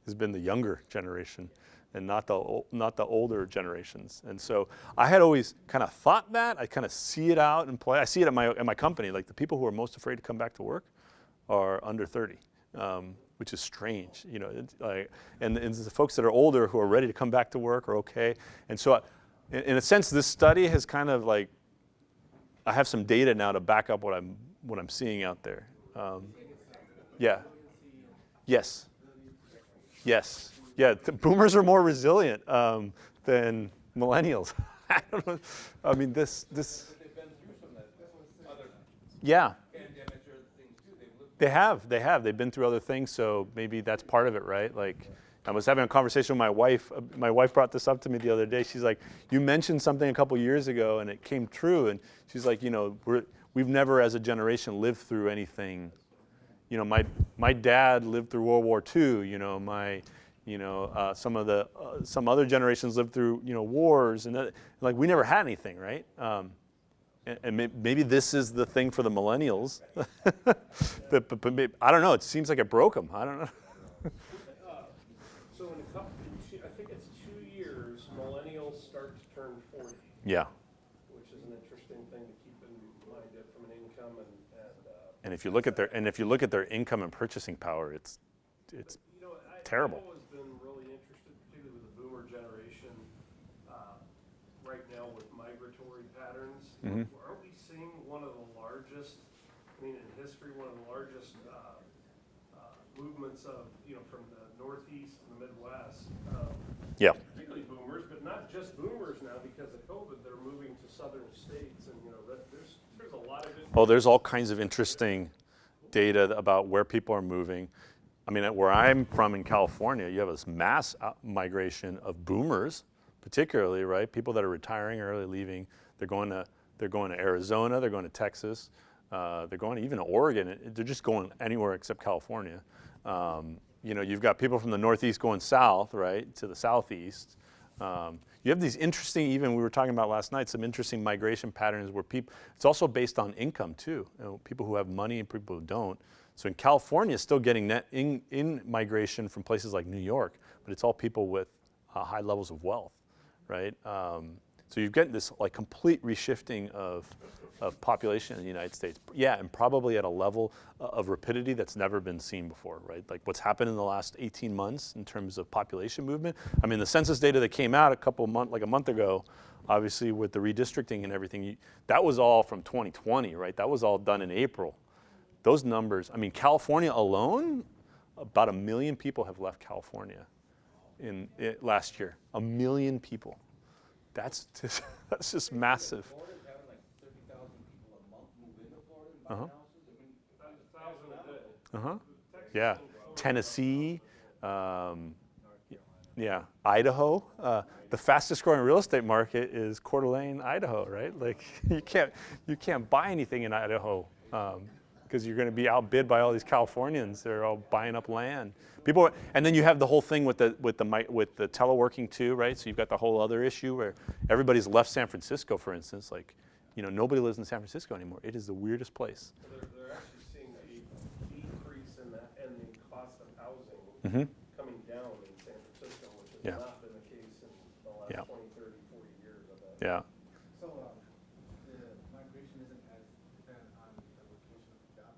has been the younger generation and not the, not the older generations. And so I had always kind of thought that. I kind of see it out in play. I see it at my, at my company. Like the people who are most afraid to come back to work are under 30, um, which is strange, you know. Like, and, and the folks that are older who are ready to come back to work are okay. And so, I, in, in a sense, this study has kind of like, I have some data now to back up what I'm what I'm seeing out there. Um, yeah. Yes. Yes. Yeah. The boomers are more resilient um, than millennials. I don't know. I mean, this this. Yeah. They have, they have. They've been through other things, so maybe that's part of it, right? Like, I was having a conversation with my wife. uh, My wife brought this up to me the other day. She's like, "You mentioned something a couple years ago, and it came true." And she's like, "You know, we're we've never, as a generation, lived through anything. You know, my my dad lived through World War II. You know, my you know, uh, some of the uh, some other generations lived through you know wars, and that, like we never had anything, right?" Um, and, maybe this is the thing for the millennials. but, but, but maybe, I don't know. It seems like it broke them. I don't know. So in a couple, in two- I think it's two years, millennials start to turn forty, Yeah. which is an interesting thing to keep in mind from an income and, and, uh, And if you look at their and if you look at their income and purchasing power, it's it's You know, I, Terrible. I've always been really interested, particularly with the boomer generation, uh, right now with migratory patterns. Mhm. Aren't we seeing one of the largest, I mean, in history, one of the largest, uh, uh, movements of, you know, from the northeast and the midwest? um, yeah. Particularly boomers, but not just boomers now because of COVID, they're moving to southern states and, you know, there's, there's a lot of. Oh, there's all kinds of interesting data about where people are moving. I mean, where I'm from in California, you have this mass migration of boomers, particularly, right? People that are retiring early, leaving. They're going to they're going to Arizona. They're going to Texas. Uh, they're going to even Oregon. They're just going anywhere except California. Um, you know, you've got people from the Northeast going south, right, to the Southeast. Um, you have these interesting, even we were talking about last night, some interesting migration patterns where people, it's also based on income too. You know, people who have money and people who don't. So in California, still getting net in, in migration from places like New York, but it's all people with uh, high levels of wealth, right? Um, so you've got this like complete reshifting of, of population in the United States. Yeah, and probably at a level uh, of rapidity that's never been seen before, right? Like what's happened in the last 18 months in terms of population movement. I mean, the census data that came out a couple month, like a month ago, obviously with the redistricting and everything, you, that was all from 2020, right? That was all done in April. Those numbers, I mean, California alone, about a million people have left California in it, last year. A million people. That's just, that's just massive. Uh-huh. Uh-huh. Yeah. Tennessee, um, yeah, Idaho. Uh, the fastest growing real estate market is Coeur d'Alene, Idaho, right? Like you can't you can't buy anything in Idaho because you're going to be outbid by all these Californians. They're all buying up land. People, are- and then you have the whole thing with the with the with the teleworking too, right? So you've got the whole other issue where everybody's left San Francisco, for instance. Like, you know, nobody lives in San Francisco anymore. It is the weirdest place. They're, they're actually seeing a decrease in that, and the cost of housing Mhm. coming down in San Francisco, which has Yeah. not been the case in the last Yeah. 20, 30, 40 years. Yeah. So, uh, the migration isn't as dependent on the location of the job?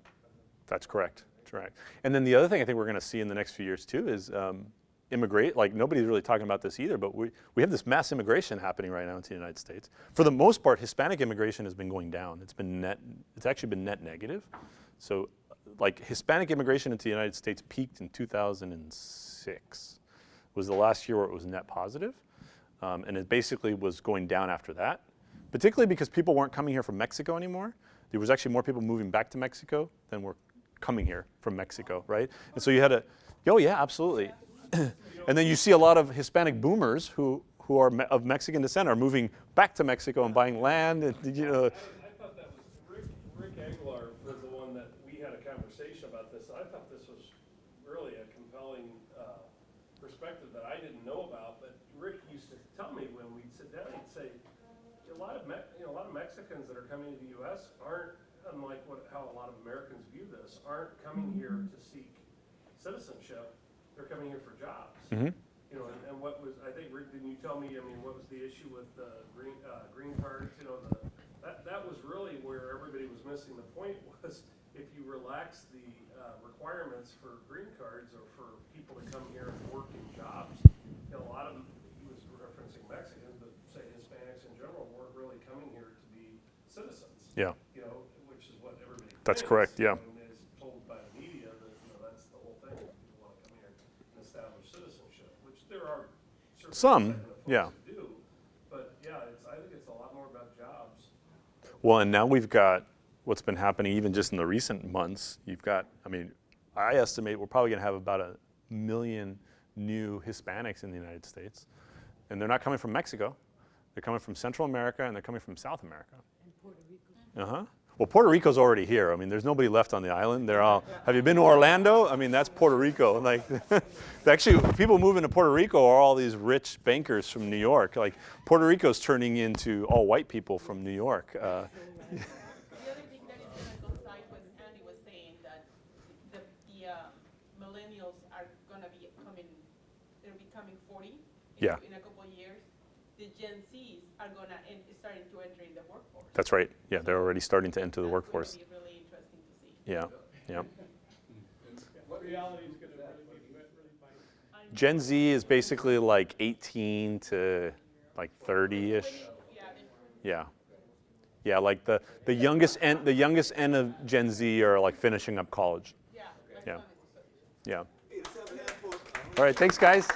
That's correct. Correct. And then the other thing I think we're going to see in the next few years too is um, immigrate, like nobody's really talking about this either, but we, we have this mass immigration happening right now into the United States. For the most part, Hispanic immigration has been going down. It's been net, it's actually been net negative. So like Hispanic immigration into the United States peaked in 2006 was the last year where it was net positive. Um, and it basically was going down after that, particularly because people weren't coming here from Mexico anymore. There was actually more people moving back to Mexico than were coming here from Mexico, right? And so you had a, oh yeah, absolutely. and then you see a lot of Hispanic boomers who, who are of Mexican descent are moving back to Mexico and buying land. And, you know, I, I thought that was, Rick, Rick Aguilar was the one that, we had a conversation about this, I thought this was really a compelling, uh, perspective that I didn't know about, but Rick used to tell me when we'd sit down, he'd say, a lot of Me, you know, a lot of Mexicans that are coming to the US aren't, unlike what, how a lot of Americans view this, aren't coming here to seek citizenship, they're coming here for jobs. Mhm. You know, and, and what was, I think, Rick, didn't you tell me, I mean, what was the issue with the green, uh, green cards, you know, the, that, that was really where everybody was missing the point was if you relax the, uh, requirements for green cards or for people to come here and work in jobs, you know, a lot of them, he was referencing Mexicans, but say Hispanics in general weren't really coming here to be citizens. yeah, You know, which is what everybody. That's thinks, correct, yeah. And is told by the media that, you know, that's the whole thing, people wanna come here and establish citizenship, which there are certain Some, segment of folks yeah. who do. But yeah, I think it's a lot more about jobs. Well, and now we've got what's been happening even just in the recent months. You've got, I mean, I estimate we're probably going to have about a million new Hispanics in the United States. And they're not coming from Mexico. They're coming from Central America and they're coming from South America. and Uh huh. Well, Puerto Rico's already here. I mean, there's nobody left on the island. They're all. Have you been to Orlando? I mean, that's Puerto Rico. Like, actually, people moving to Puerto Rico are all these rich bankers from New York. Like, Puerto Rico's turning into all white people from New York. Uh, The other thing that is gonna coincide with Andy was saying that the, the, uh, millennials are gonna be coming, they're becoming forty. in- Yeah. In a couple of years. The Gen Zs are gonna, en- starting to enter in the workforce. That's right. Yeah, they're already starting to enter the workforce. gonna be really interesting to see. Yeah, yeah. Reality's gonna really be, really bite. Gen Z is basically like 18 to like 30-ish. Yeah, Yeah. Yeah, like the, the youngest end, the youngest end of Gen Z are like finishing up college. yeah. Yeah. Yeah. All right, thanks guys.